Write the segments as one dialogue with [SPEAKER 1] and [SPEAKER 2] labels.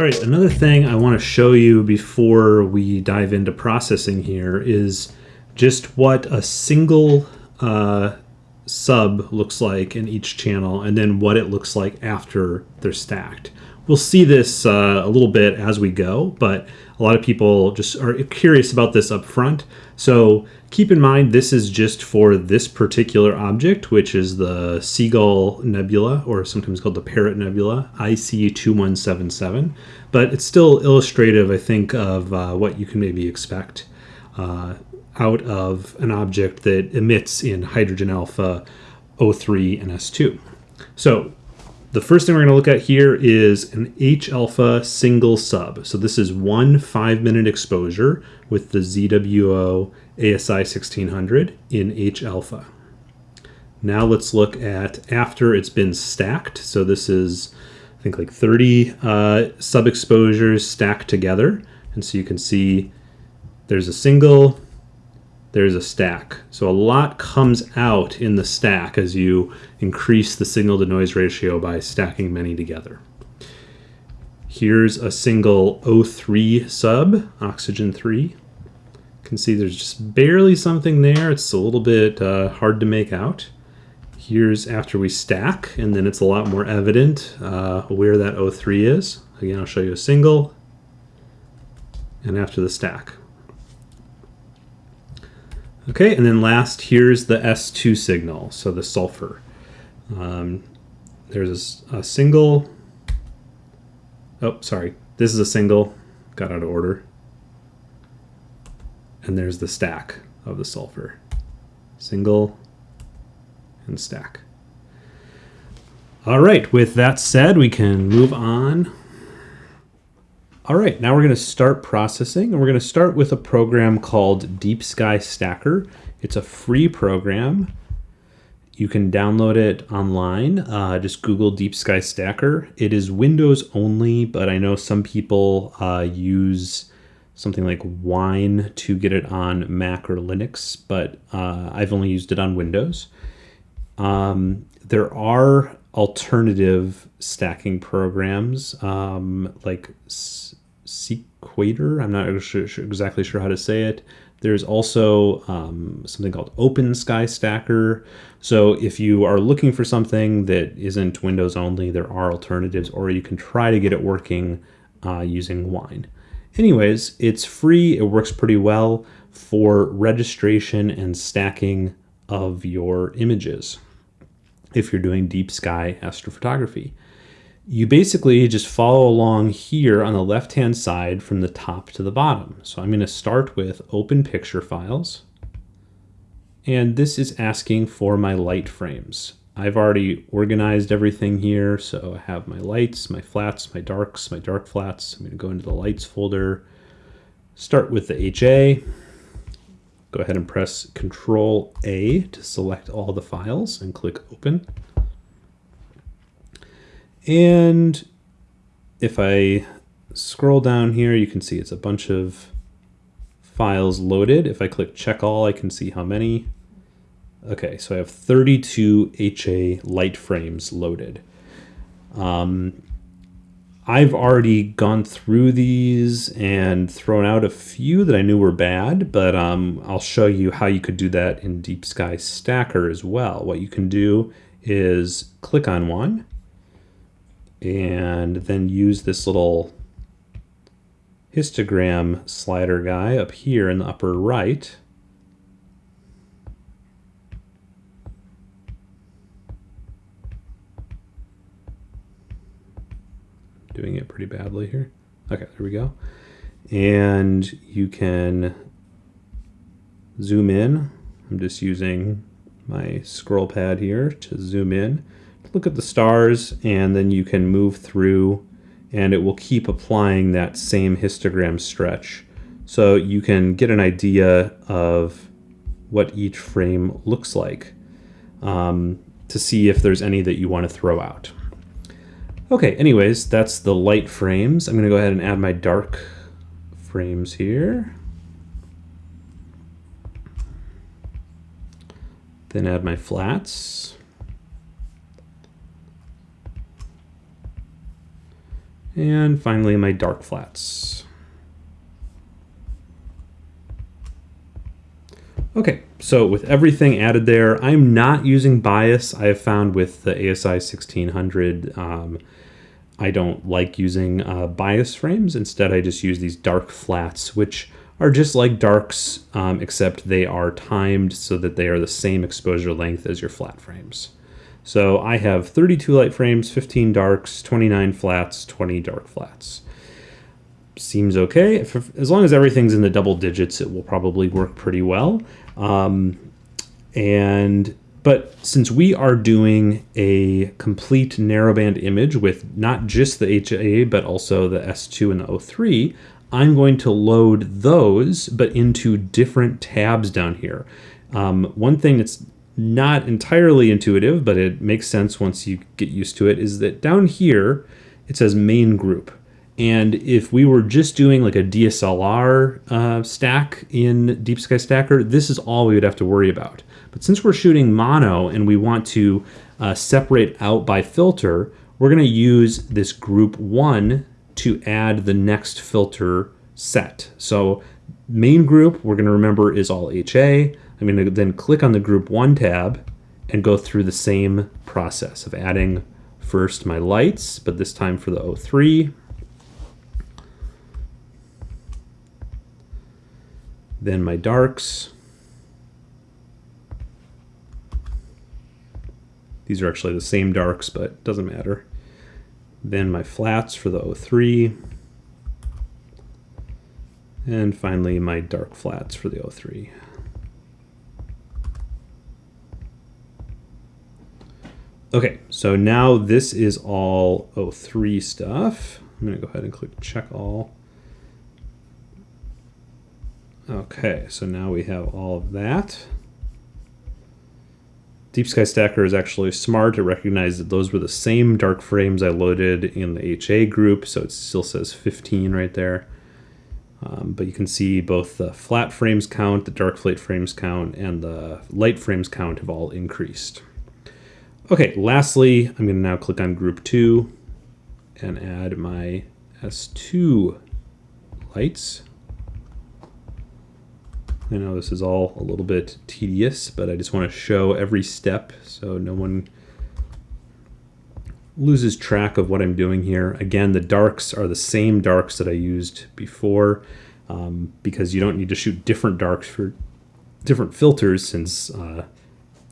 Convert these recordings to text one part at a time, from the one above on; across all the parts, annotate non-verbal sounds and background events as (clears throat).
[SPEAKER 1] All right, another thing I want to show you before we dive into processing here is just what a single uh, sub looks like in each channel and then what it looks like after they're stacked. We'll see this uh, a little bit as we go, but a lot of people just are curious about this up front. So keep in mind this is just for this particular object, which is the Seagull Nebula, or sometimes called the Parrot Nebula, IC2177. But it's still illustrative, I think, of uh, what you can maybe expect uh, out of an object that emits in hydrogen alpha O3 and S2. So the first thing we're going to look at here is an H alpha single sub. So this is one five minute exposure with the ZWO ASI 1600 in H alpha. Now let's look at after it's been stacked. So this is, I think like 30 uh, sub exposures stacked together. And so you can see there's a single, there's a stack. So a lot comes out in the stack as you increase the signal to noise ratio by stacking many together. Here's a single O3 sub, oxygen 3. You can see there's just barely something there. It's a little bit uh, hard to make out. Here's after we stack, and then it's a lot more evident uh, where that O3 is. Again, I'll show you a single, and after the stack. Okay, and then last, here's the S2 signal, so the sulfur. Um, there's a, a, single, oh, sorry, this is a single, got out of order. And there's the stack of the sulfur. Single and stack. All right, with that said, we can move on all right, now we're going to start processing, and we're going to start with a program called Deep Sky Stacker. It's a free program. You can download it online. Uh, just Google Deep Sky Stacker. It is Windows only, but I know some people uh, use something like Wine to get it on Mac or Linux, but uh, I've only used it on Windows. Um, there are alternative stacking programs um, like Sequator. I'm not sure, sure, exactly sure how to say it. There's also um, something called Open Sky Stacker. So if you are looking for something that isn't Windows only, there are alternatives, or you can try to get it working uh, using Wine. Anyways, it's free. It works pretty well for registration and stacking of your images if you're doing deep sky astrophotography you basically just follow along here on the left hand side from the top to the bottom. So I'm going to start with open picture files. And this is asking for my light frames. I've already organized everything here. So I have my lights, my flats, my darks, my dark flats. I'm going to go into the lights folder, start with the HA. Go ahead and press Control A to select all the files and click Open. And if I scroll down here, you can see it's a bunch of files loaded. If I click check all, I can see how many. Okay, so I have 32 HA light frames loaded. Um, I've already gone through these and thrown out a few that I knew were bad, but um, I'll show you how you could do that in Deep Sky Stacker as well. What you can do is click on one, and then use this little histogram slider guy up here in the upper right. Doing it pretty badly here. Okay, there we go. And you can zoom in. I'm just using my scroll pad here to zoom in look at the stars and then you can move through and it will keep applying that same histogram stretch. So you can get an idea of what each frame looks like um, to see if there's any that you want to throw out. Okay, anyways, that's the light frames. I'm going to go ahead and add my dark frames here. Then add my flats. And finally, my dark flats. Okay, so with everything added there, I'm not using bias. I have found with the ASI 1600, um, I don't like using uh, bias frames. Instead, I just use these dark flats, which are just like darks, um, except they are timed so that they are the same exposure length as your flat frames. So I have 32 light frames, 15 darks, 29 flats, 20 dark flats. Seems okay. If, as long as everything's in the double digits, it will probably work pretty well. Um, and but since we are doing a complete narrowband image with not just the HA, but also the S2 and the O3, I'm going to load those, but into different tabs down here. Um, one thing that's not entirely intuitive, but it makes sense once you get used to it, is that down here, it says main group. And if we were just doing like a DSLR uh, stack in Deep Sky Stacker, this is all we would have to worry about. But since we're shooting mono and we want to uh, separate out by filter, we're going to use this group one to add the next filter set. So main group, we're going to remember is all HA. I'm going to then click on the group one tab and go through the same process of adding first my lights, but this time for the O3. Then my darks. These are actually the same darks, but doesn't matter. Then my flats for the O3. And finally my dark flats for the O3. Okay, so now this is all O3 stuff. I'm gonna go ahead and click check all. Okay, so now we have all of that. Deep Sky Stacker is actually smart. It recognized that those were the same dark frames I loaded in the HA group, so it still says 15 right there. Um, but you can see both the flat frames count, the dark flat frames count, and the light frames count have all increased. Okay, lastly, I'm going to now click on group 2 and add my S2 lights. I know this is all a little bit tedious, but I just want to show every step so no one loses track of what I'm doing here. Again, the darks are the same darks that I used before um, because you don't need to shoot different darks for different filters since uh,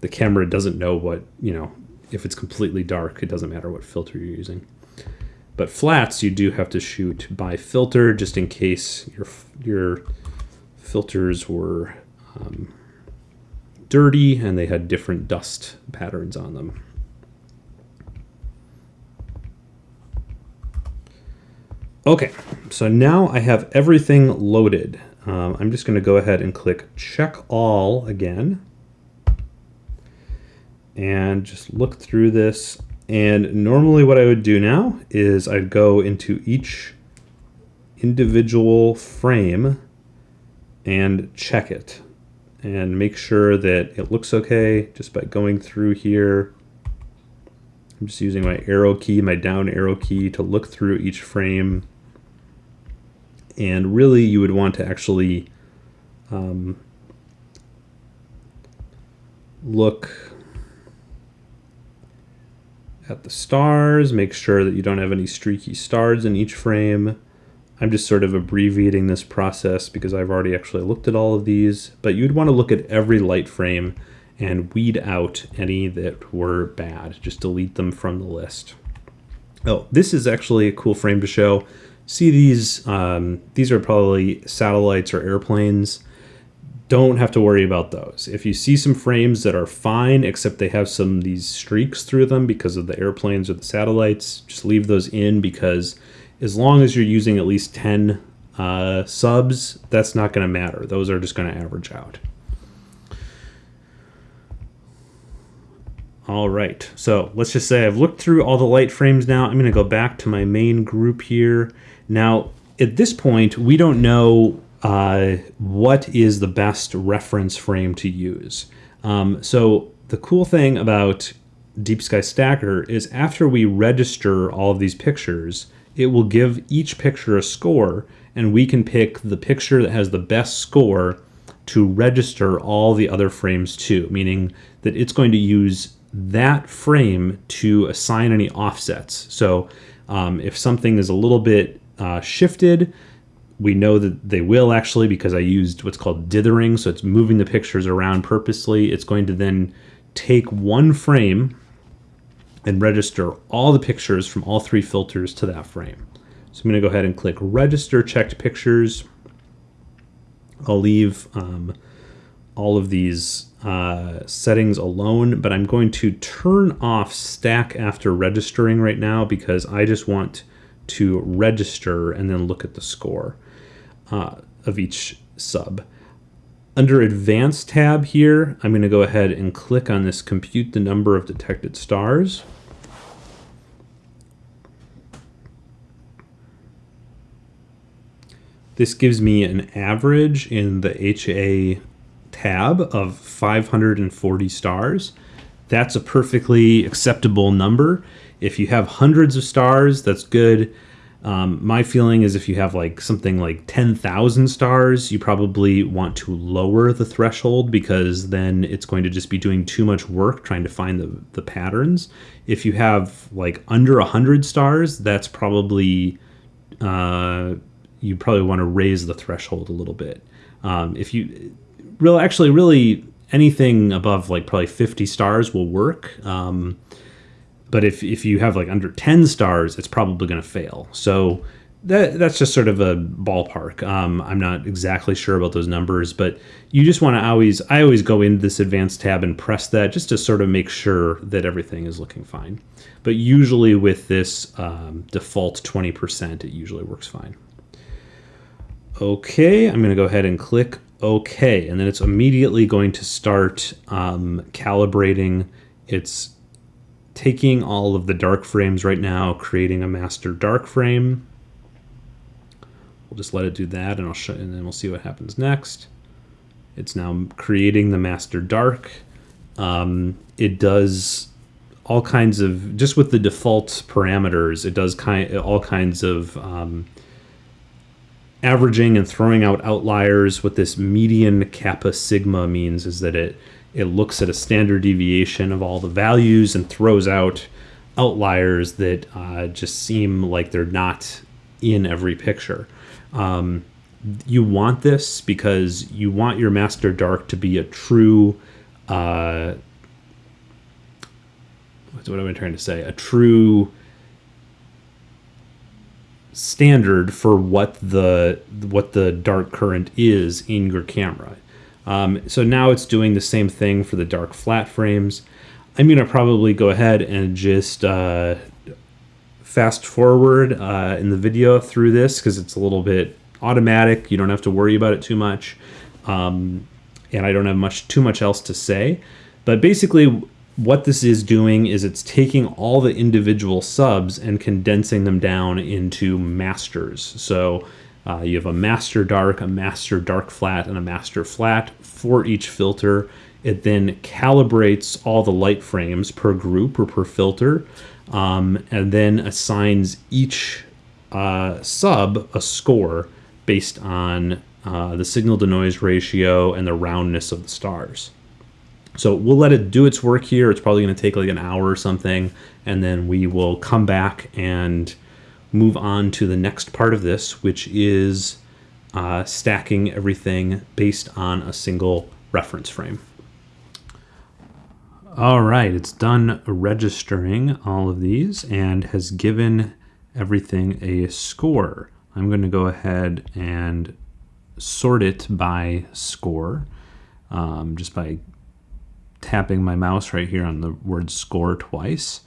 [SPEAKER 1] the camera doesn't know what, you know, if it's completely dark, it doesn't matter what filter you're using. But flats, you do have to shoot by filter just in case your, your filters were um, dirty and they had different dust patterns on them. Okay, so now I have everything loaded. Um, I'm just going to go ahead and click check all again and just look through this. And normally what I would do now is I'd go into each individual frame and check it and make sure that it looks okay just by going through here. I'm just using my arrow key, my down arrow key to look through each frame. And really you would want to actually um, look at the stars, make sure that you don't have any streaky stars in each frame. I'm just sort of abbreviating this process because I've already actually looked at all of these, but you'd want to look at every light frame and weed out any that were bad. Just delete them from the list. Oh, this is actually a cool frame to show. See these, um, these are probably satellites or airplanes. Don't have to worry about those. If you see some frames that are fine, except they have some these streaks through them because of the airplanes or the satellites, just leave those in because as long as you're using at least 10 uh, subs, that's not going to matter. Those are just going to average out. All right, so let's just say I've looked through all the light frames now. I'm going to go back to my main group here. Now, at this point, we don't know uh, what is the best reference frame to use. Um, so the cool thing about Deep Sky Stacker is after we register all of these pictures, it will give each picture a score, and we can pick the picture that has the best score to register all the other frames to, meaning that it's going to use that frame to assign any offsets. So um, if something is a little bit uh, shifted, we know that they will actually because I used what's called dithering. So it's moving the pictures around purposely. It's going to then take one frame and register all the pictures from all three filters to that frame. So I'm going to go ahead and click register checked pictures. I'll leave um, all of these uh, settings alone, but I'm going to turn off stack after registering right now because I just want to register and then look at the score uh, of each sub. Under Advanced tab here, I'm going to go ahead and click on this Compute the Number of Detected Stars. This gives me an average in the HA tab of 540 stars. That's a perfectly acceptable number. If you have hundreds of stars, that's good. Um, my feeling is if you have like something like 10,000 stars, you probably want to lower the threshold because then it's going to just be doing too much work trying to find the, the patterns. If you have like under 100 stars, that's probably, uh, you probably want to raise the threshold a little bit. Um, if you, real actually really anything above like probably 50 stars will work. Um, but if, if you have like under 10 stars, it's probably going to fail. So that, that's just sort of a ballpark. Um, I'm not exactly sure about those numbers, but you just want to always, I always go into this advanced tab and press that just to sort of make sure that everything is looking fine. But usually with this um, default 20%, it usually works fine. Okay, I'm going to go ahead and click OK, and then it's immediately going to start um, calibrating. It's taking all of the dark frames right now, creating a master dark frame. We'll just let it do that, and I'll show, and then we'll see what happens next. It's now creating the master dark. Um, it does all kinds of just with the default parameters. It does kind all kinds of um, averaging and throwing out outliers. What this median kappa sigma means is that it it looks at a standard deviation of all the values and throws out outliers that uh, just seem like they're not in every picture. Um, you want this because you want your master dark to be a true uh, what am I trying to say? A true standard for what the what the dark current is in your camera. Um, so now it's doing the same thing for the dark flat frames. I'm going to probably go ahead and just uh, fast forward uh, in the video through this because it's a little bit automatic. You don't have to worry about it too much. Um, and I don't have much too much else to say. But basically, what this is doing is it's taking all the individual subs and condensing them down into masters. So uh, you have a master dark, a master dark flat, and a master flat for each filter. It then calibrates all the light frames per group or per filter, um, and then assigns each uh, sub a score based on uh, the signal to noise ratio and the roundness of the stars. So we'll let it do its work here. It's probably going to take like an hour or something, and then we will come back and move on to the next part of this, which is uh, stacking everything based on a single reference frame. All right, it's done registering all of these and has given everything a score. I'm going to go ahead and sort it by score um, just by tapping my mouse right here on the word score twice.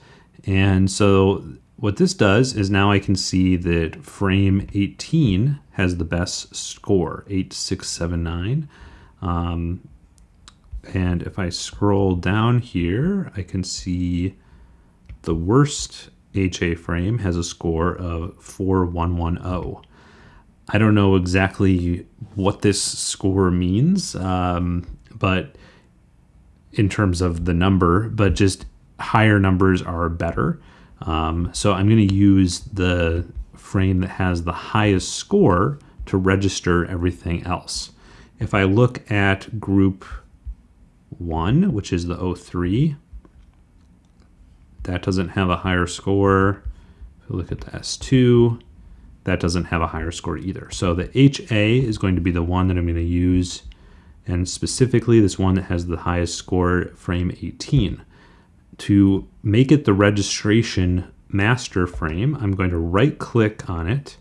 [SPEAKER 1] And so what this does is now I can see that frame 18 has the best score, 8679. Um, and if I scroll down here, I can see the worst HA frame has a score of 4110. I don't know exactly what this score means, um, but in terms of the number, but just higher numbers are better. Um, so I'm going to use the frame that has the highest score to register everything else. If I look at group 1, which is the O3, that doesn't have a higher score. If we look at the S2, that doesn't have a higher score either. So the HA is going to be the one that I'm going to use, and specifically this one that has the highest score, frame 18. To make it the registration master frame, I'm going to right click on it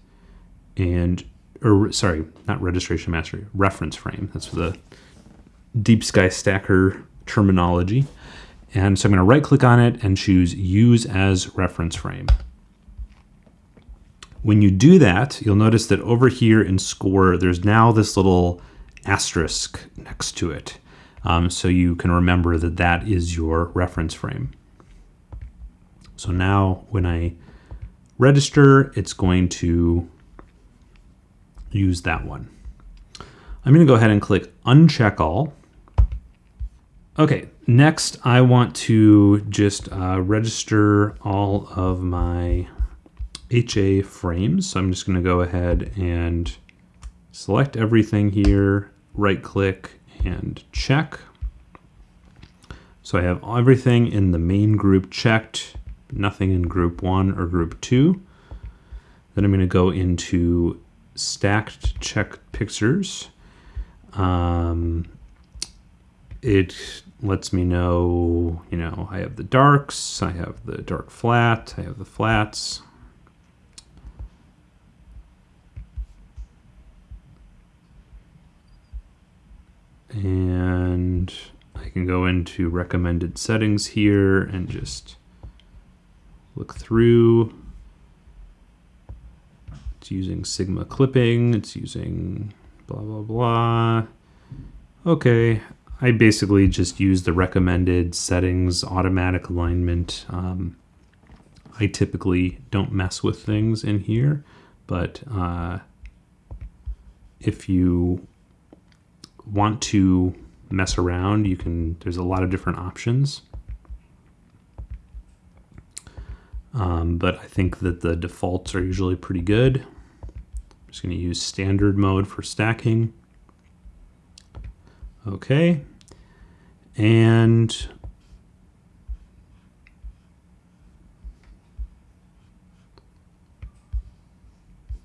[SPEAKER 1] and, or sorry, not registration master, reference frame. That's the Deep Sky Stacker terminology. And so I'm going to right click on it and choose use as reference frame. When you do that, you'll notice that over here in score, there's now this little asterisk next to it. Um, so you can remember that that is your reference frame. So now when I register, it's going to use that one. I'm going to go ahead and click uncheck all. Okay, next I want to just uh, register all of my HA frames. So I'm just going to go ahead and select everything here, right click and check. So I have everything in the main group checked, nothing in group one or group two. Then I'm going to go into stacked check pictures. Um, it lets me know, you know, I have the darks, I have the dark flat, I have the flats. And I can go into recommended settings here and just look through. It's using Sigma clipping, it's using blah, blah, blah. Okay, I basically just use the recommended settings, automatic alignment. Um, I typically don't mess with things in here, but uh, if you want to mess around, you can, there's a lot of different options. Um, but I think that the defaults are usually pretty good. I'm just going to use standard mode for stacking. Okay. And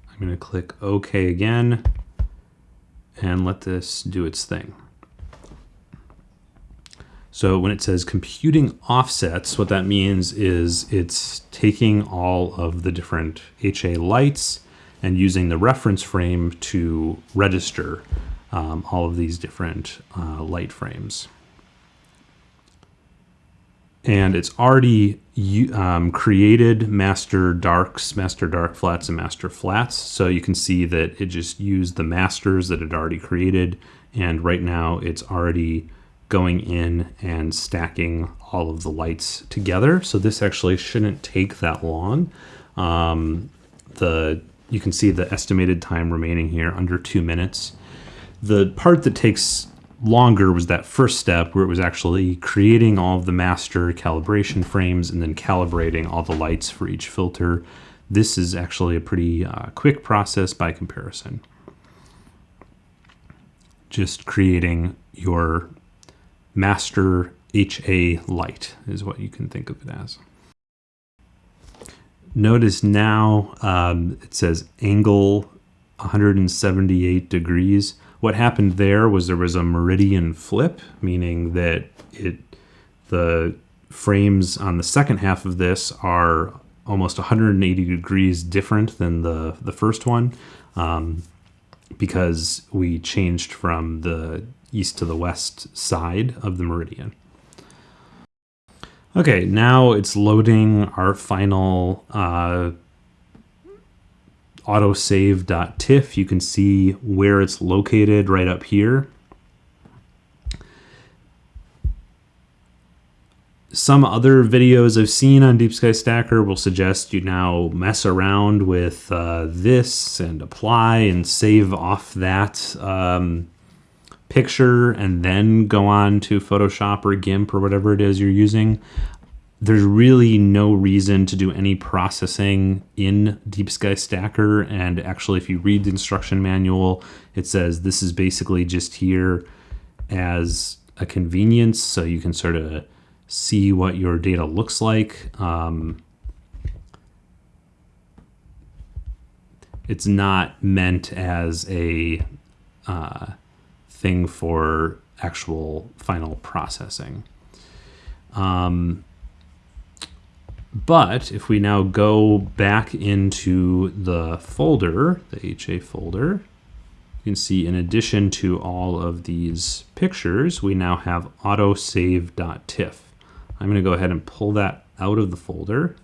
[SPEAKER 1] I'm going to click OK again and let this do its thing. So when it says computing offsets, what that means is it's taking all of the different HA lights and using the reference frame to register um, all of these different uh, light frames. And it's already um, created master darks, master dark flats, and master flats. So you can see that it just used the masters that it already created. And right now it's already going in and stacking all of the lights together. So this actually shouldn't take that long. Um, the You can see the estimated time remaining here under two minutes. The part that takes longer was that first step where it was actually creating all of the master calibration frames and then calibrating all the lights for each filter. This is actually a pretty uh, quick process by comparison. Just creating your master HA light is what you can think of it as. Notice now um, it says angle 178 degrees. What happened there was there was a meridian flip, meaning that it the frames on the second half of this are almost 180 degrees different than the, the first one um, because we changed from the east to the west side of the meridian. Okay, now it's loading our final uh, autosave.tiff. You can see where it's located right up here. Some other videos I've seen on Deep Sky Stacker will suggest you now mess around with uh, this and apply and save off that um, picture and then go on to Photoshop or GIMP or whatever it is you're using. There's really no reason to do any processing in Deep Sky Stacker. And actually, if you read the instruction manual, it says this is basically just here as a convenience. So you can sort of see what your data looks like. Um, it's not meant as a uh, thing for actual final processing. Um, but if we now go back into the folder, the HA folder, you can see in addition to all of these pictures, we now have autosave.tiff. I'm going to go ahead and pull that out of the folder.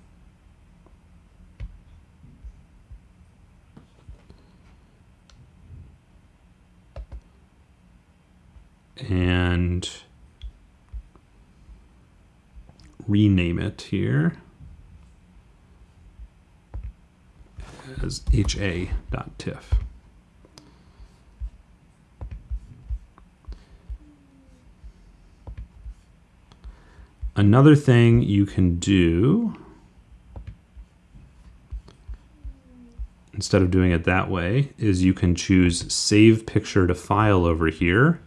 [SPEAKER 1] And rename it here. As ha.tiff. Another thing you can do, instead of doing it that way, is you can choose Save Picture to File over here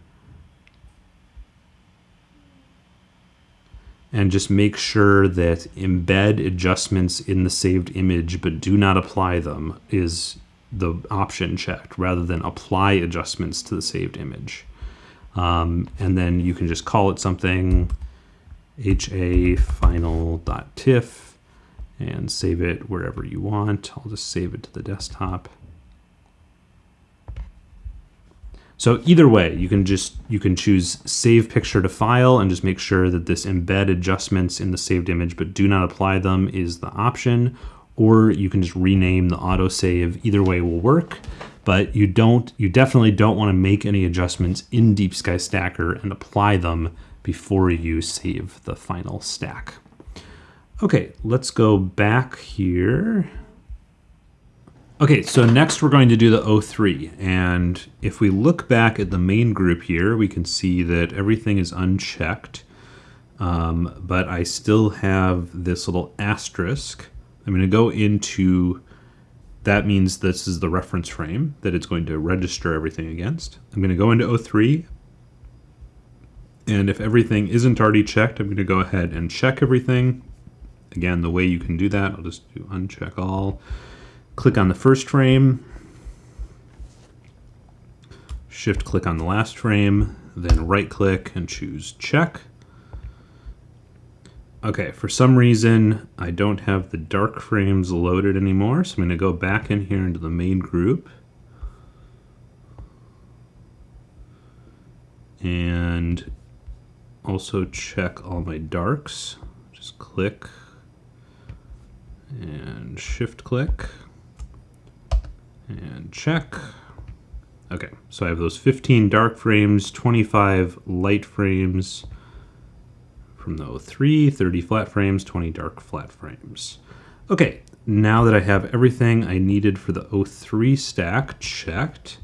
[SPEAKER 1] and just make sure that embed adjustments in the saved image but do not apply them is the option checked rather than apply adjustments to the saved image. Um, and then you can just call it something ha final.tiff and save it wherever you want. I'll just save it to the desktop. So either way, you can just you can choose save picture to file and just make sure that this embed adjustments in the saved image but do not apply them is the option or you can just rename the autosave. Either way will work, but you don't you definitely don't want to make any adjustments in Deep Sky Stacker and apply them before you save the final stack. Okay, let's go back here. Okay, so next we're going to do the O3. And if we look back at the main group here, we can see that everything is unchecked. Um, but I still have this little asterisk. I'm going to go into, that means this is the reference frame that it's going to register everything against. I'm going to go into O3. And if everything isn't already checked, I'm going to go ahead and check everything. Again, the way you can do that, I'll just do uncheck all. Click on the first frame, shift click on the last frame, then right click and choose check. Okay, for some reason, I don't have the dark frames loaded anymore, so I'm to go back in here into the main group. And also check all my darks. Just click and shift click and check. Okay, so I have those 15 dark frames, 25 light frames from the O3, 30 flat frames, 20 dark flat frames. Okay, now that I have everything I needed for the O3 stack checked,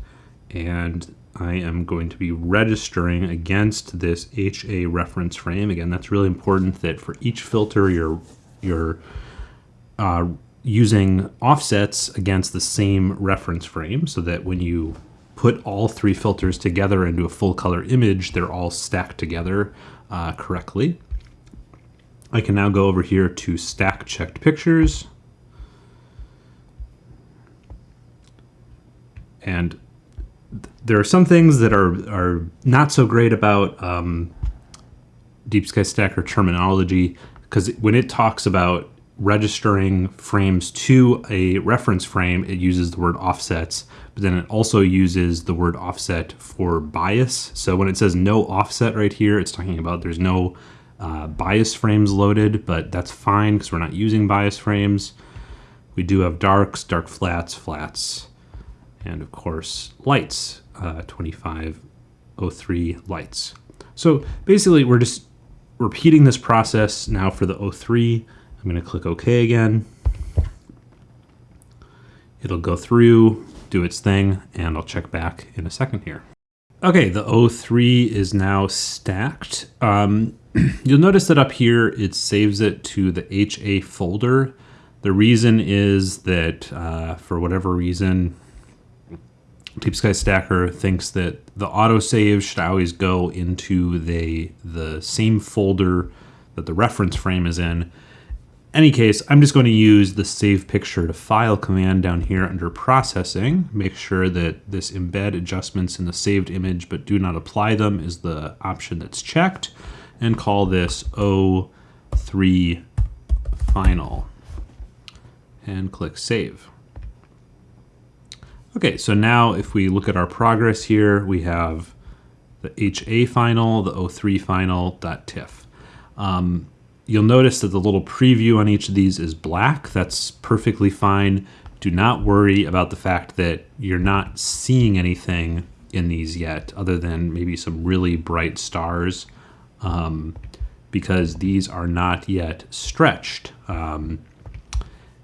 [SPEAKER 1] and I am going to be registering against this HA reference frame. Again, that's really important that for each filter you're, you're uh, using offsets against the same reference frame so that when you put all three filters together into a full color image, they're all stacked together uh, correctly. I can now go over here to stack checked pictures. And there are some things that are, are not so great about um, Deep Sky Stacker terminology because when it talks about registering frames to a reference frame, it uses the word offsets, but then it also uses the word offset for bias. So when it says no offset right here, it's talking about there's no uh, bias frames loaded, but that's fine because we're not using bias frames. We do have darks, dark flats, flats, and of course lights, uh, 2503 lights. So basically we're just repeating this process now for the O3 I'm going to click OK again. It'll go through, do its thing, and I'll check back in a second here. Okay, the O3 is now stacked. Um, (clears throat) You'll notice that up here it saves it to the HA folder. The reason is that uh, for whatever reason, Deep Sky Stacker thinks that the autosave should always go into the, the same folder that the reference frame is in. Any case, I'm just going to use the save picture to file command down here under processing. Make sure that this embed adjustments in the saved image but do not apply them is the option that's checked and call this O3 final and click save. Okay, so now if we look at our progress here, we have the HA final, the O3 final, .tiff. Um, you'll notice that the little preview on each of these is black. That's perfectly fine. Do not worry about the fact that you're not seeing anything in these yet, other than maybe some really bright stars, um, because these are not yet stretched. Um,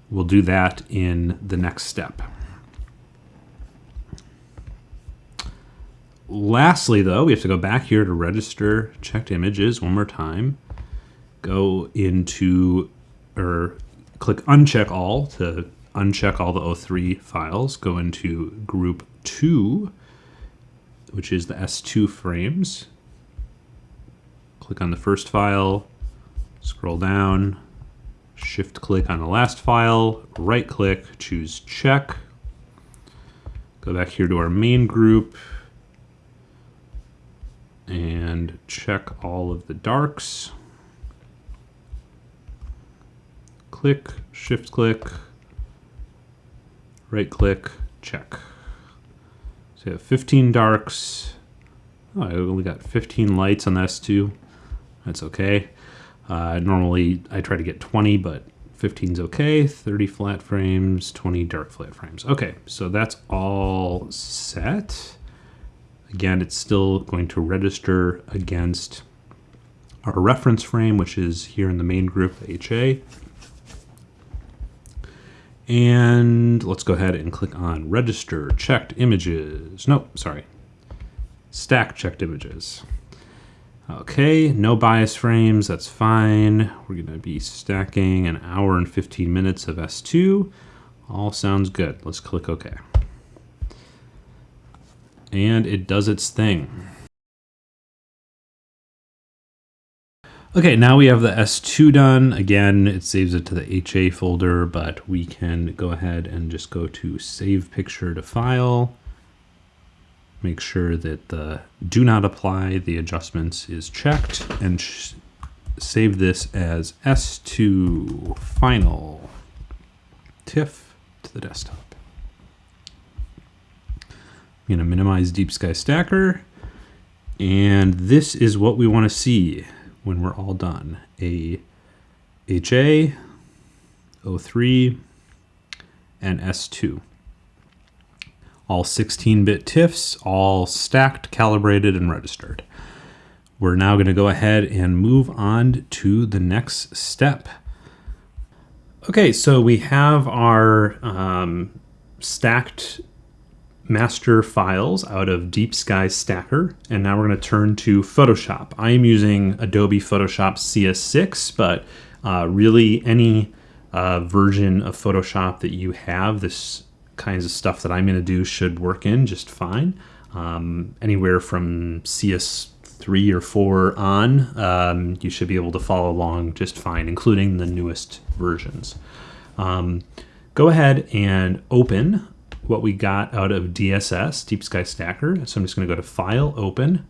[SPEAKER 1] we'll do that in the next step. Lastly, though, we have to go back here to register checked images one more time. Go into, or click uncheck all to uncheck all the O3 files. Go into group 2, which is the S2 frames. Click on the first file, scroll down, shift click on the last file, right click, choose check. Go back here to our main group, and check all of the darks. Click, shift click, right click, check. So you have 15 darks. Oh, I only got 15 lights on this too. That's okay. Uh, normally I try to get 20, but 15 is okay. 30 flat frames, 20 dark flat frames. Okay, so that's all set. Again, it's still going to register against our reference frame, which is here in the main group, HA. And let's go ahead and click on register checked images. No, sorry, stack checked images. Okay, no bias frames, that's fine. We're gonna be stacking an hour and 15 minutes of S2. All sounds good. Let's click OK and it does its thing. Okay, now we have the S2 done. Again, it saves it to the HA folder, but we can go ahead and just go to Save Picture to File. Make sure that the Do Not Apply the adjustments is checked, and save this as S2 Final TIFF to the desktop. I'm to minimize Deep Sky Stacker. And this is what we want to see when we're all done. A HA, O3, and S2. All 16-bit TIFFs, all stacked, calibrated, and registered. We're now going to go ahead and move on to the next step. Okay, so we have our um, stacked master files out of Deep Sky Stacker, and now we're going to turn to Photoshop. I am using Adobe Photoshop CS6, but uh, really any uh, version of Photoshop that you have, this kinds of stuff that I'm going to do should work in just fine. Um, anywhere from CS3 or 4 on, um, you should be able to follow along just fine, including the newest versions. Um, go ahead and open what we got out of DSS, Deep Sky Stacker. So I'm just going to go to File, Open,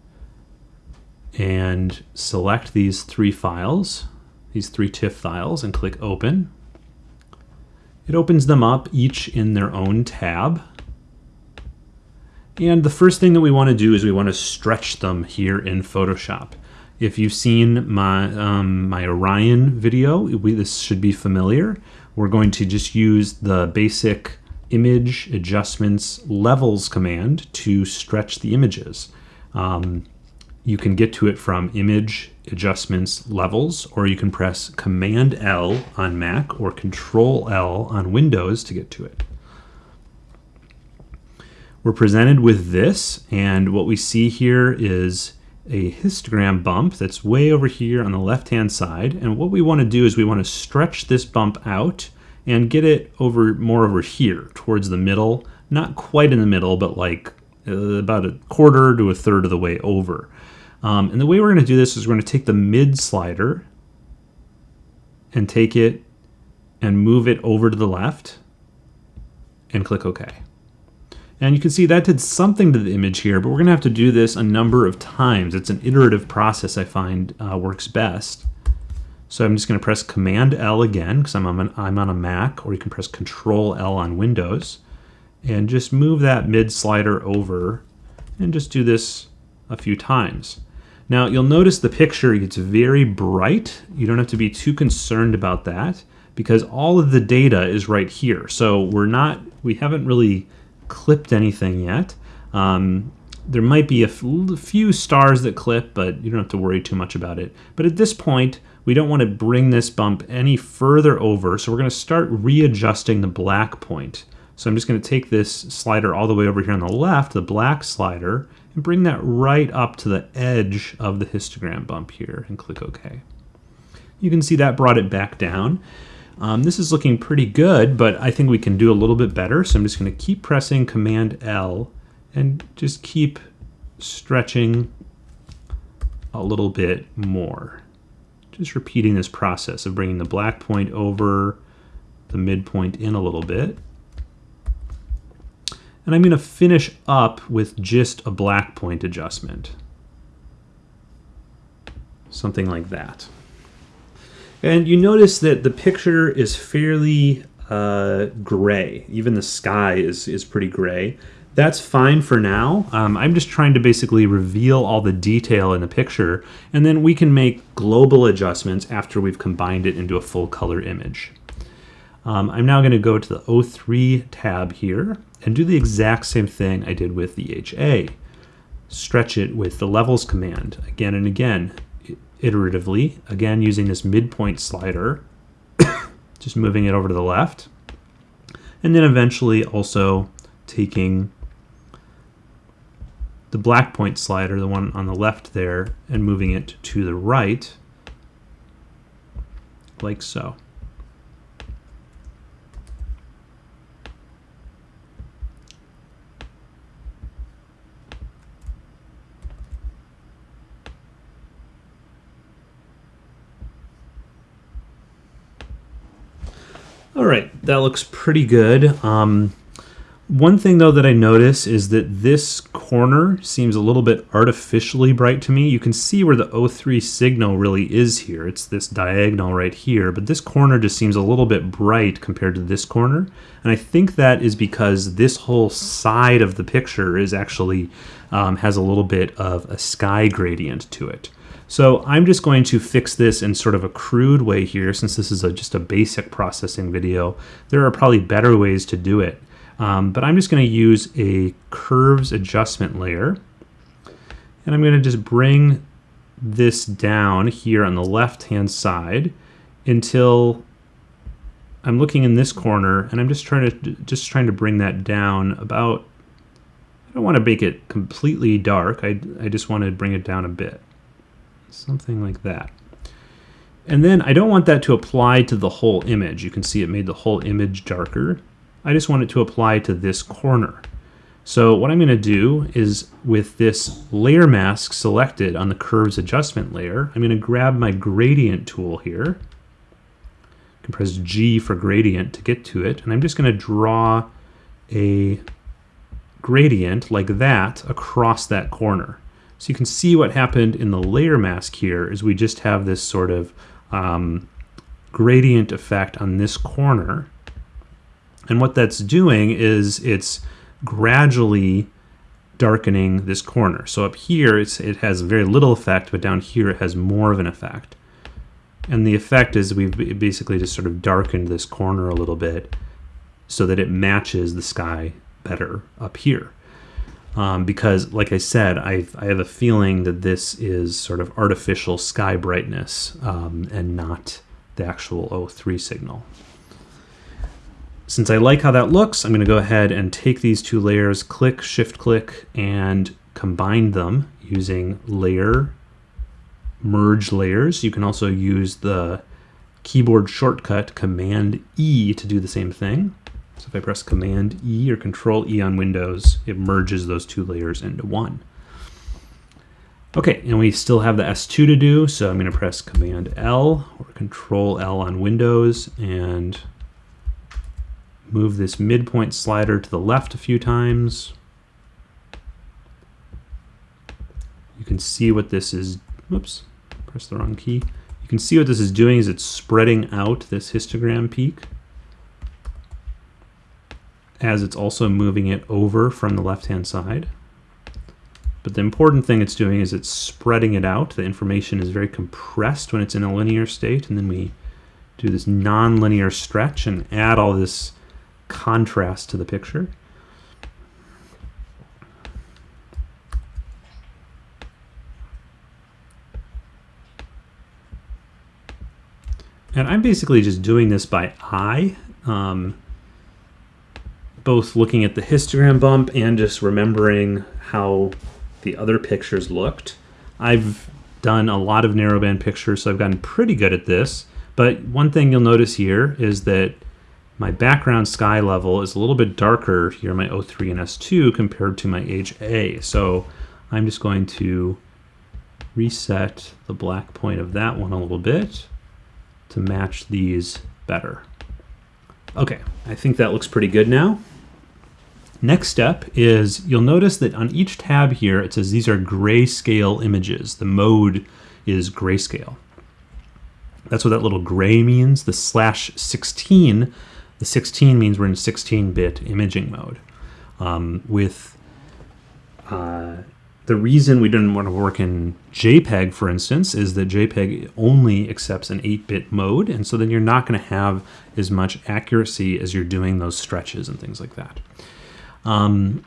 [SPEAKER 1] and select these three files, these three TIFF files, and click Open. It opens them up each in their own tab. And the first thing that we want to do is we want to stretch them here in Photoshop. If you've seen my, um, my Orion video, we, this should be familiar. We're going to just use the basic image adjustments levels command to stretch the images. Um, you can get to it from image adjustments levels, or you can press Command L on Mac or Control L on Windows to get to it. We're presented with this, and what we see here is a histogram bump that's way over here on the left-hand side. And what we want to do is we want to stretch this bump out and get it over more over here towards the middle. Not quite in the middle, but like uh, about a quarter to a third of the way over. Um, and the way we're going to do this is we're going to take the mid slider and take it and move it over to the left and click OK. And you can see that did something to the image here, but we're going to have to do this a number of times. It's an iterative process I find uh, works best. So I'm just going to press Command L again because I'm on, an, I'm on a Mac, or you can press Control L on Windows. And just move that mid slider over and just do this a few times. Now you'll notice the picture gets very bright. You don't have to be too concerned about that because all of the data is right here. So we're not, we haven't really clipped anything yet. Um, there might be a few stars that clip, but you don't have to worry too much about it. But at this point, we don't want to bring this bump any further over, so we're going to start readjusting the black point. So I'm just going to take this slider all the way over here on the left, the black slider, and bring that right up to the edge of the histogram bump here and click OK. You can see that brought it back down. Um, this is looking pretty good, but I think we can do a little bit better. So I'm just going to keep pressing Command L and just keep stretching a little bit more. Just repeating this process of bringing the black point over, the midpoint in a little bit. And I'm going to finish up with just a black point adjustment. Something like that. And you notice that the picture is fairly uh, gray. Even the sky is, is pretty gray. That's fine for now. Um, I'm just trying to basically reveal all the detail in the picture, and then we can make global adjustments after we've combined it into a full color image. Um, I'm now going to go to the O3 tab here and do the exact same thing I did with the HA. Stretch it with the levels command again and again iteratively, again using this midpoint slider, (coughs) just moving it over to the left, and then eventually also taking the black point slider, the one on the left there, and moving it to the right, like so. All right, that looks pretty good. Um, one thing though that I notice is that this corner seems a little bit artificially bright to me. You can see where the O3 signal really is here. It's this diagonal right here, but this corner just seems a little bit bright compared to this corner. And I think that is because this whole side of the picture is actually um, has a little bit of a sky gradient to it. So I'm just going to fix this in sort of a crude way here since this is a, just a basic processing video. There are probably better ways to do it. Um, but I'm just going to use a curves adjustment layer. And I'm going to just bring this down here on the left hand side until I'm looking in this corner and I'm just trying to just trying to bring that down about I don't want to make it completely dark I, I just want to bring it down a bit something like that. And then I don't want that to apply to the whole image. You can see it made the whole image darker. I just want it to apply to this corner. So what I'm going to do is with this layer mask selected on the curves adjustment layer, I'm going to grab my gradient tool here. I can press G for gradient to get to it. And I'm just going to draw a gradient like that across that corner. So you can see what happened in the layer mask here is we just have this sort of um, gradient effect on this corner. And what that's doing is it's gradually darkening this corner. So up here, it has very little effect, but down here it has more of an effect. And the effect is we've basically just sort of darkened this corner a little bit so that it matches the sky better up here um, because, like I said, I, I have a feeling that this is sort of artificial sky brightness um, and not the actual O3 signal. Since I like how that looks, I'm going to go ahead and take these two layers, click, shift click, and combine them using layer, merge layers. You can also use the keyboard shortcut Command E to do the same thing. So if I press Command E or Control E on Windows, it merges those two layers into one. Okay, and we still have the S2 to do, so I'm going to press Command L or Control L on Windows and move this midpoint slider to the left a few times. You can see what this is, whoops, press the wrong key. You can see what this is doing is it's spreading out this histogram peak as it's also moving it over from the left-hand side. But the important thing it's doing is it's spreading it out. The information is very compressed when it's in a linear state, and then we do this nonlinear stretch and add all this contrast to the picture. And I'm basically just doing this by eye, um, both looking at the histogram bump and just remembering how the other pictures looked. I've done a lot of narrowband pictures, so I've gotten pretty good at this. But one thing you'll notice here is that my background sky level is a little bit darker here, my O3 and S2 compared to my HA. So I'm just going to reset the black point of that one a little bit to match these better. Okay, I think that looks pretty good now. Next step is you'll notice that on each tab here, it says these are grayscale images. The mode is grayscale. That's what that little gray means. The slash 16, the 16 means we're in 16-bit imaging mode. Um, with uh, the reason we didn't want to work in JPEG, for instance, is that JPEG only accepts an 8-bit mode, and so then you're not going to have as much accuracy as you're doing those stretches and things like that. Um,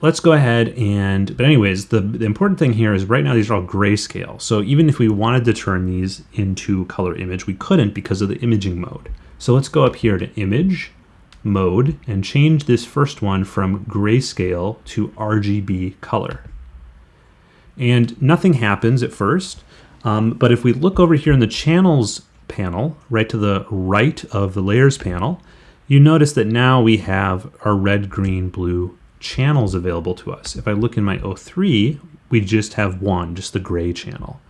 [SPEAKER 1] let's go ahead and, but anyways, the, the important thing here is right now these are all grayscale. So even if we wanted to turn these into color image, we couldn't because of the imaging mode. So let's go up here to image mode and change this first one from grayscale to RGB color. And nothing happens at first, um, but if we look over here in the channels panel, right to the right of the layers panel, you notice that now we have our red, green, blue channels available to us. If I look in my O3, we just have one, just the gray channel.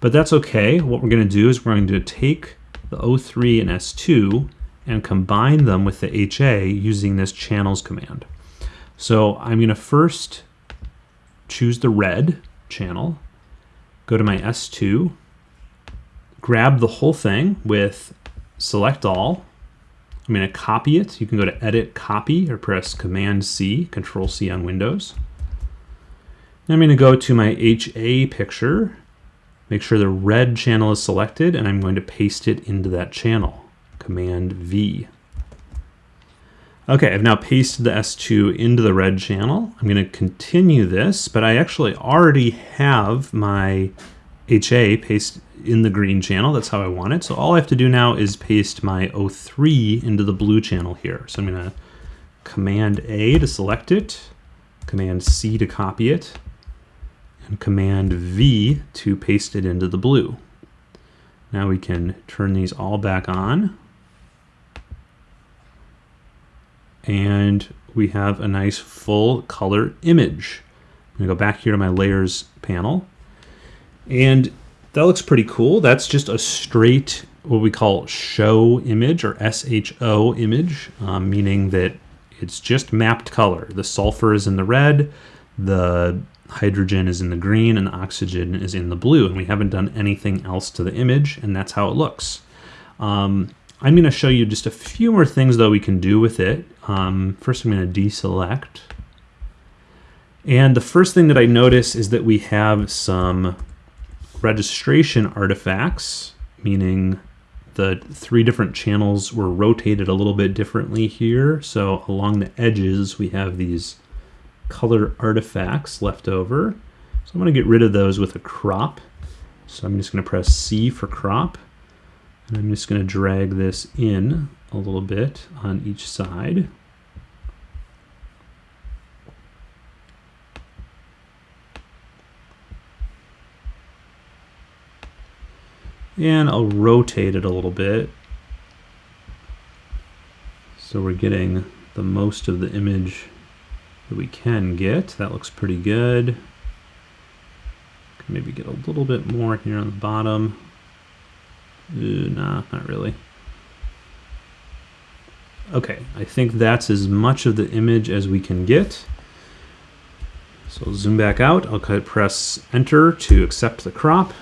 [SPEAKER 1] But that's okay. What we're going to do is we're going to take the O3 and S2 and combine them with the HA using this channels command. So I'm going to first choose the red channel, go to my S2, grab the whole thing with select all, I'm going to copy it. You can go to Edit, Copy, or press Command C, Control C on Windows. Then I'm going to go to my HA picture, make sure the red channel is selected, and I'm going to paste it into that channel. Command V. Okay, I've now pasted the S2 into the red channel. I'm going to continue this, but I actually already have my HA paste in the green channel. That's how I want it. So all I have to do now is paste my O3 into the blue channel here. So I'm going to Command A to select it, Command C to copy it, and Command V to paste it into the blue. Now we can turn these all back on. And we have a nice full color image. I'm to go back here to my layers panel. And that looks pretty cool. That's just a straight, what we call show image or SHO image, um, meaning that it's just mapped color. The sulfur is in the red, the hydrogen is in the green, and oxygen is in the blue. And we haven't done anything else to the image, and that's how it looks. Um, I'm going to show you just a few more things, though, we can do with it. Um, first, I'm going to deselect. And the first thing that I notice is that we have some registration artifacts, meaning the three different channels were rotated a little bit differently here. So along the edges, we have these color artifacts left over. So I'm going to get rid of those with a crop. So I'm just going to press C for crop. And I'm just going to drag this in a little bit on each side. And I'll rotate it a little bit. So we're getting the most of the image that we can get. That looks pretty good. Can maybe get a little bit more here on the bottom. Ooh, nah, not really. Okay, I think that's as much of the image as we can get. So I'll zoom back out. I'll press enter to accept the crop.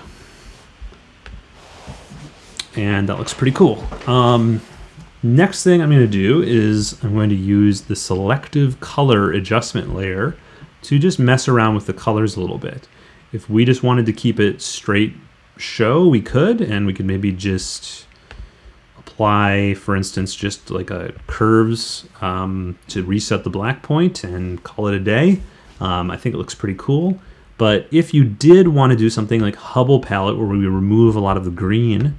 [SPEAKER 1] And that looks pretty cool. Um, next thing I'm going to do is I'm going to use the selective color adjustment layer to just mess around with the colors a little bit. If we just wanted to keep it straight show, we could, and we could maybe just apply, for instance, just like a curves um, to reset the black point and call it a day. Um, I think it looks pretty cool. But if you did want to do something like Hubble palette where we remove a lot of the green,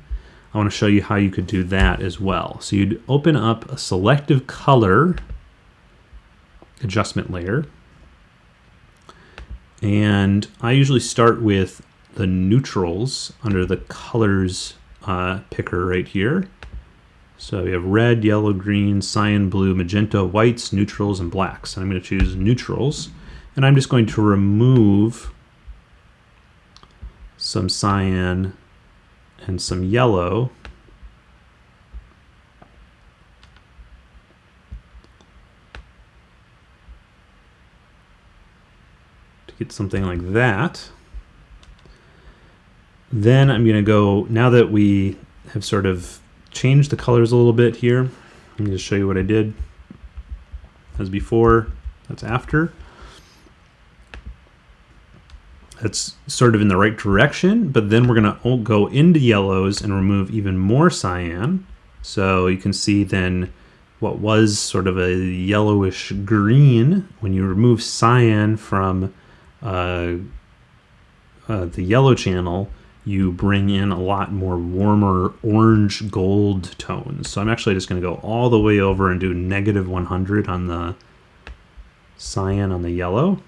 [SPEAKER 1] I want to show you how you could do that as well. So you'd open up a selective color adjustment layer. And I usually start with the neutrals under the colors uh, picker right here. So we have red, yellow, green, cyan, blue, magenta, whites, neutrals, and blacks. And I'm going to choose neutrals. And I'm just going to remove some cyan and some yellow. To get something like that. Then I'm going to go, now that we have sort of changed the colors a little bit here, let me just show you what I did. As before, that's after. That's sort of in the right direction, but then we're going to go into yellows and remove even more cyan. So you can see then what was sort of a yellowish green, when you remove cyan from uh, uh, the yellow channel, you bring in a lot more warmer orange gold tones. So I'm actually just going to go all the way over and do negative 100 on the cyan on the yellow.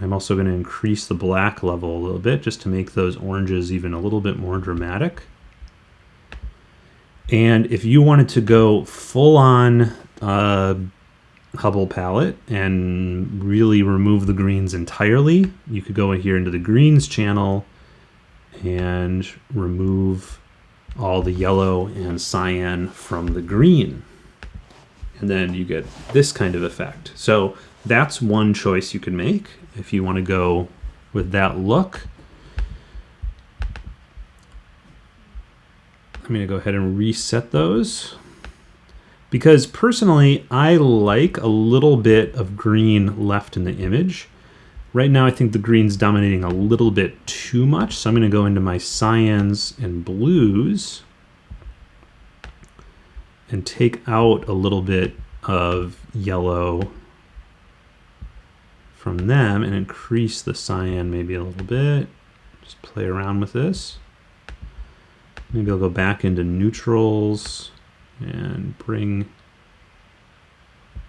[SPEAKER 1] I'm also going to increase the black level a little bit just to make those oranges even a little bit more dramatic. And if you wanted to go full on uh, Hubble palette and really remove the greens entirely, you could go in here into the greens channel and remove all the yellow and cyan from the green. And then you get this kind of effect. So that's one choice you can make if you want to go with that look. I'm going to go ahead and reset those because personally I like a little bit of green left in the image. Right now I think the green's dominating a little bit too much, so I'm going to go into my cyans and blues and take out a little bit of yellow from them and increase the cyan maybe a little bit. Just play around with this. Maybe I'll go back into neutrals and bring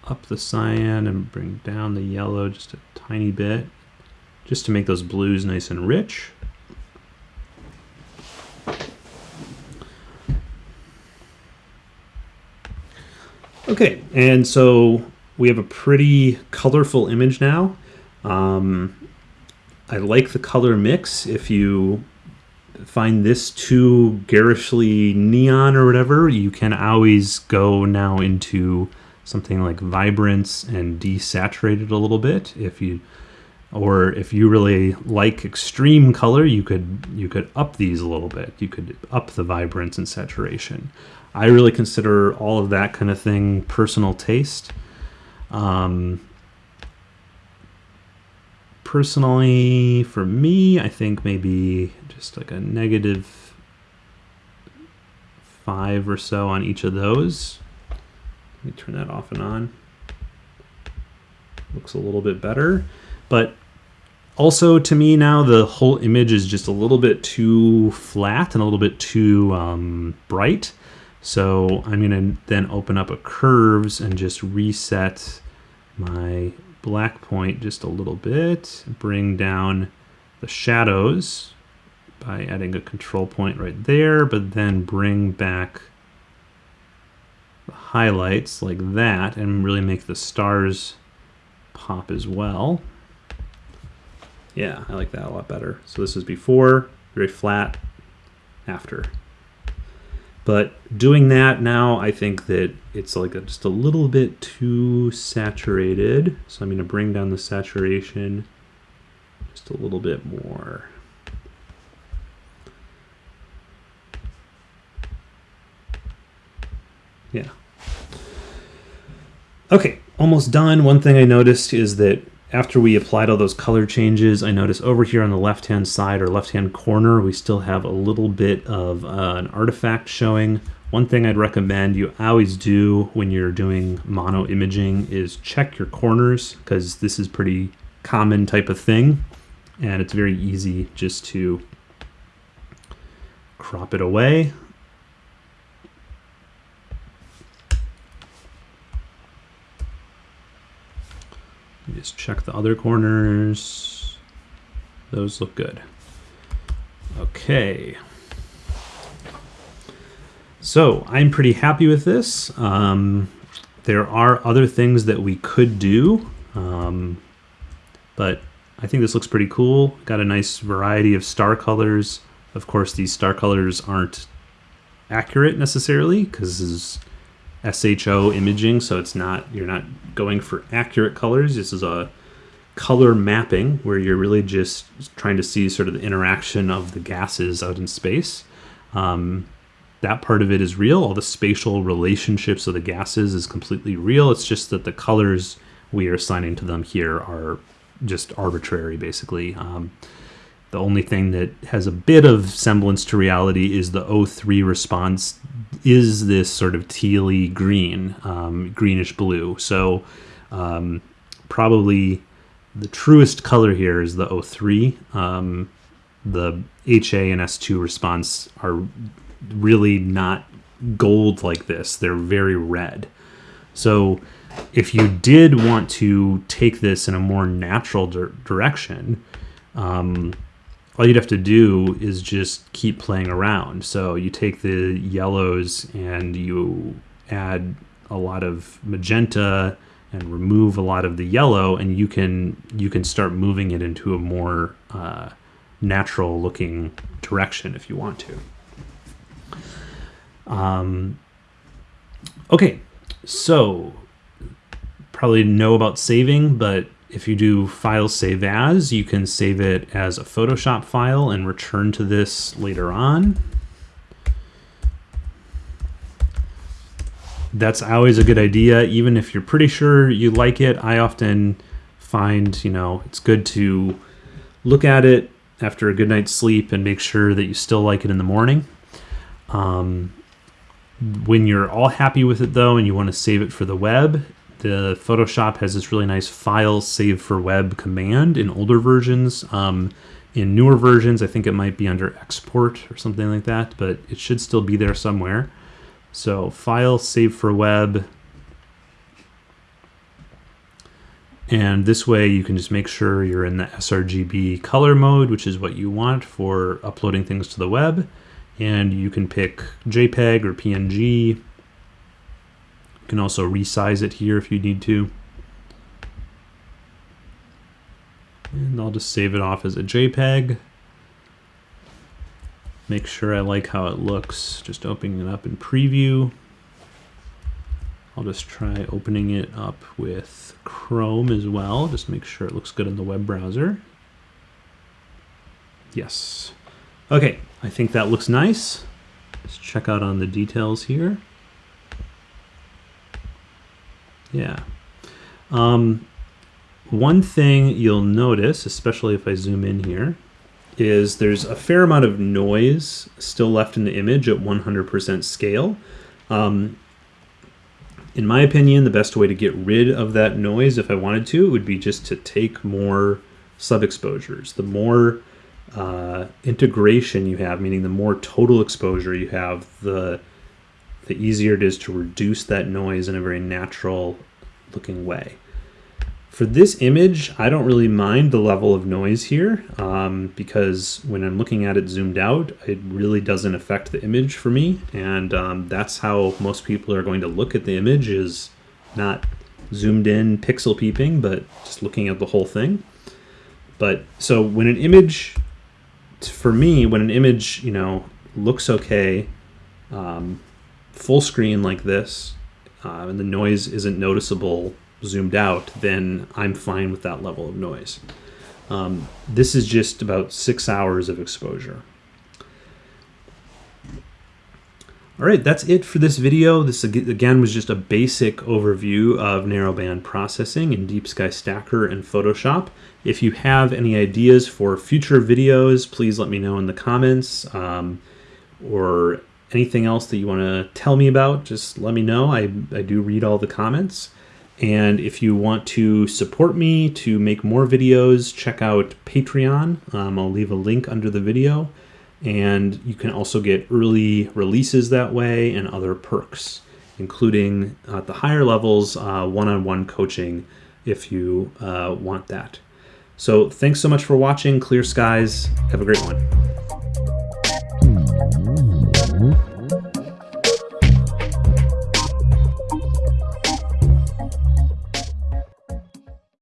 [SPEAKER 1] up the cyan and bring down the yellow just a tiny bit just to make those blues nice and rich. Okay, and so we have a pretty colorful image now. Um, I like the color mix. If you find this too garishly neon or whatever, you can always go now into something like vibrance and desaturate it a little bit. If you or if you really like extreme color, you could you could up these a little bit. You could up the vibrance and saturation. I really consider all of that kind of thing personal taste. Um, personally, for me, I think maybe just like a negative five or so on each of those. Let me turn that off and on. Looks a little bit better. But also to me now, the whole image is just a little bit too flat and a little bit too um, bright. So I'm going to then open up a curves and just reset my black point just a little bit, bring down the shadows by adding a control point right there, but then bring back the highlights like that and really make the stars pop as well. Yeah, I like that a lot better. So this is before, very flat, after. But doing that now, I think that it's like a, just a little bit too saturated. So I'm going to bring down the saturation just a little bit more. Yeah. Okay, almost done. One thing I noticed is that after we applied all those color changes, I notice over here on the left-hand side or left-hand corner, we still have a little bit of uh, an artifact showing. One thing I'd recommend you always do when you're doing mono imaging is check your corners because this is pretty common type of thing and it's very easy just to crop it away Just check the other corners. Those look good. Okay. So I'm pretty happy with this. Um, there are other things that we could do, um, but I think this looks pretty cool. Got a nice variety of star colors. Of course, these star colors aren't accurate necessarily because SHO imaging, so it's not you're not going for accurate colors. This is a color mapping where you're really just trying to see sort of the interaction of the gases out in space. Um, that part of it is real. All the spatial relationships of the gases is completely real. It's just that the colors we are assigning to them here are just arbitrary, basically. Um, the only thing that has a bit of semblance to reality is the O3 response is this sort of tealy green, um, greenish blue. So um, probably the truest color here is the O3. Um, the HA and S2 response are really not gold like this. They're very red. So if you did want to take this in a more natural di direction, um, all you'd have to do is just keep playing around. So you take the yellows and you add a lot of magenta and remove a lot of the yellow, and you can you can start moving it into a more uh, natural looking direction if you want to. Um, okay, so probably know about saving, but if you do file save as, you can save it as a Photoshop file and return to this later on. That's always a good idea, even if you're pretty sure you like it. I often find, you know, it's good to look at it after a good night's sleep and make sure that you still like it in the morning. Um, when you're all happy with it though and you want to save it for the web, the Photoshop has this really nice file save for web command in older versions. Um, in newer versions, I think it might be under export or something like that, but it should still be there somewhere. So file save for web. And this way you can just make sure you're in the sRGB color mode, which is what you want for uploading things to the web. And you can pick JPEG or PNG you can also resize it here if you need to. And I'll just save it off as a JPEG. Make sure I like how it looks, just opening it up in preview. I'll just try opening it up with Chrome as well, just make sure it looks good in the web browser. Yes. Okay, I think that looks nice. Let's check out on the details here. Yeah. Um, one thing you'll notice, especially if I zoom in here, is there's a fair amount of noise still left in the image at 100% scale. Um, in my opinion, the best way to get rid of that noise, if I wanted to, would be just to take more sub-exposures. The more uh, integration you have, meaning the more total exposure you have, the the easier it is to reduce that noise in a very natural looking way. For this image, I don't really mind the level of noise here um, because when I'm looking at it zoomed out, it really doesn't affect the image for me. And um, that's how most people are going to look at the image is not zoomed in pixel peeping, but just looking at the whole thing. But so when an image, for me, when an image, you know, looks okay, um, full screen like this, uh, and the noise isn't noticeable zoomed out, then I'm fine with that level of noise. Um, this is just about six hours of exposure. All right, that's it for this video. This again was just a basic overview of narrowband processing in Deep Sky Stacker and Photoshop. If you have any ideas for future videos, please let me know in the comments um, or anything else that you want to tell me about, just let me know. I, I do read all the comments. And if you want to support me to make more videos, check out Patreon. Um, I'll leave a link under the video. And you can also get early releases that way and other perks, including at the higher levels, uh, one-on-one coaching if you uh, want that. So thanks so much for watching. Clear skies. Have a great one. Uhum.